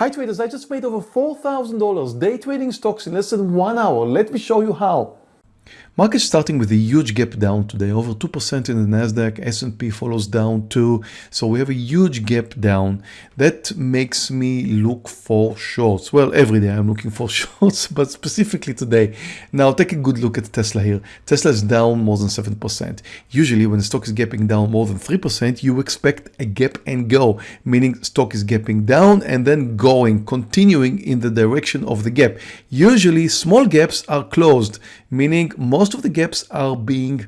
Hi traders, I just made over $4,000 day trading stocks in less than one hour. Let me show you how. Market starting with a huge gap down today, over 2% in the Nasdaq, S&P follows down too. So we have a huge gap down. That makes me look for shorts. Well, every day I'm looking for shorts, but specifically today. Now take a good look at Tesla here. Tesla is down more than 7%. Usually when the stock is gapping down more than 3%, you expect a gap and go, meaning stock is gapping down and then going, continuing in the direction of the gap. Usually small gaps are closed, meaning most of the gaps are being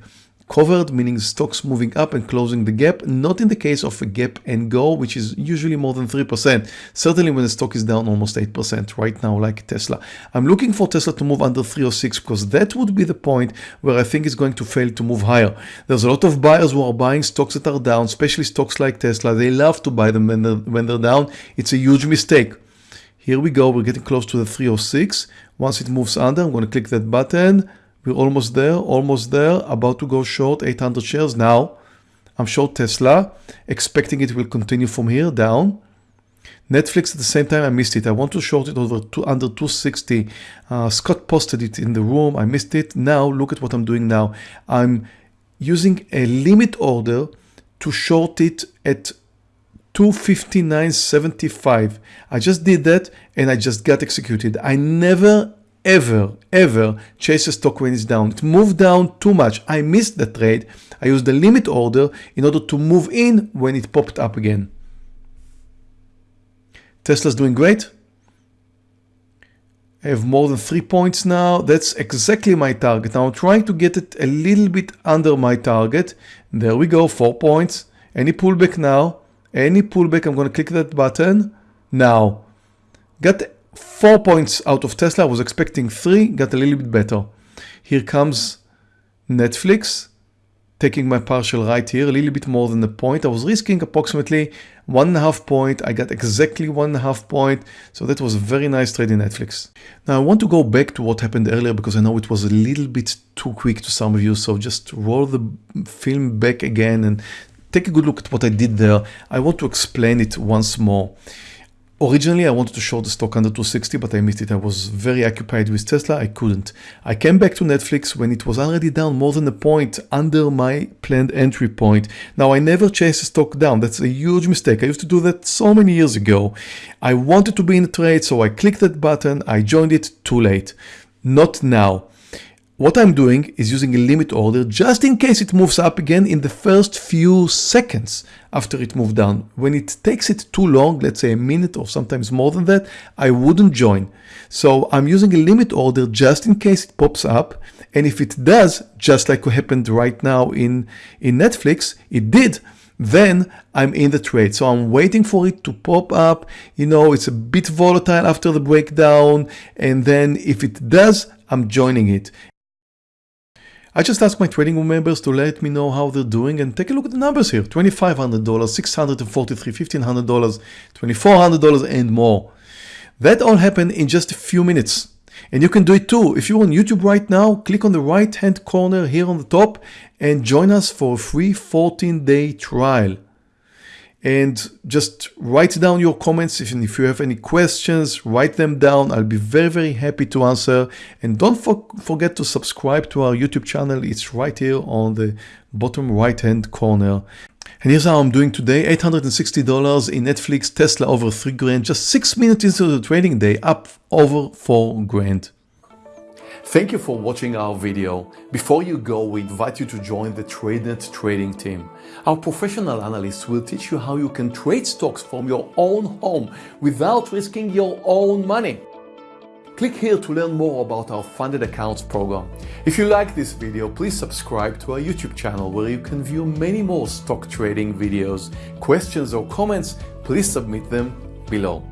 covered, meaning stocks moving up and closing the gap, not in the case of a gap and go, which is usually more than 3%. Certainly when the stock is down almost 8% right now, like Tesla. I'm looking for Tesla to move under 306 because that would be the point where I think it's going to fail to move higher. There's a lot of buyers who are buying stocks that are down, especially stocks like Tesla. They love to buy them when they're, when they're down. It's a huge mistake. Here we go. We're getting close to the 306. Once it moves under, I'm going to click that button we're almost there, almost there, about to go short 800 shares. Now, I'm short Tesla, expecting it will continue from here down. Netflix at the same time, I missed it. I want to short it over two, under 260. Uh, Scott posted it in the room. I missed it. Now, look at what I'm doing now. I'm using a limit order to short it at 259.75. I just did that and I just got executed. I never ever, ever chase a stock when it's down. It moved down too much. I missed the trade. I used the limit order in order to move in when it popped up again. Tesla's doing great. I have more than three points now. That's exactly my target. Now I'm trying to get it a little bit under my target. There we go, four points. Any pullback now? Any pullback, I'm going to click that button. Now, got four points out of Tesla. I was expecting three, got a little bit better. Here comes Netflix, taking my partial right here, a little bit more than a point. I was risking approximately one and a half point. I got exactly one and a half point. So that was a very nice trade in Netflix. Now I want to go back to what happened earlier because I know it was a little bit too quick to some of you. So just roll the film back again and take a good look at what I did there. I want to explain it once more. Originally, I wanted to short the stock under 260, but I missed it. I was very occupied with Tesla. I couldn't. I came back to Netflix when it was already down more than a point under my planned entry point. Now, I never chase a stock down. That's a huge mistake. I used to do that so many years ago. I wanted to be in a trade, so I clicked that button. I joined it too late. Not now. What I'm doing is using a limit order just in case it moves up again in the first few seconds after it moved down. When it takes it too long, let's say a minute or sometimes more than that, I wouldn't join. So I'm using a limit order just in case it pops up. And if it does, just like what happened right now in, in Netflix, it did, then I'm in the trade. So I'm waiting for it to pop up. You know, it's a bit volatile after the breakdown. And then if it does, I'm joining it. I just asked my trading room members to let me know how they're doing and take a look at the numbers here. $2,500, $643, $1,500, $2,400 and more. That all happened in just a few minutes. And you can do it too. If you're on YouTube right now, click on the right hand corner here on the top and join us for a free 14 day trial and just write down your comments. If, you have any questions, write them down. I'll be very, very happy to answer. And don't for, forget to subscribe to our YouTube channel. It's right here on the bottom right hand corner. And here's how I'm doing today. $860 in Netflix, Tesla over 3 grand, just 6 minutes into the trading day, up over 4 grand. Thank you for watching our video. Before you go, we invite you to join the TradeNet trading team. Our professional analysts will teach you how you can trade stocks from your own home without risking your own money. Click here to learn more about our funded accounts program. If you like this video, please subscribe to our YouTube channel where you can view many more stock trading videos. Questions or comments, please submit them below.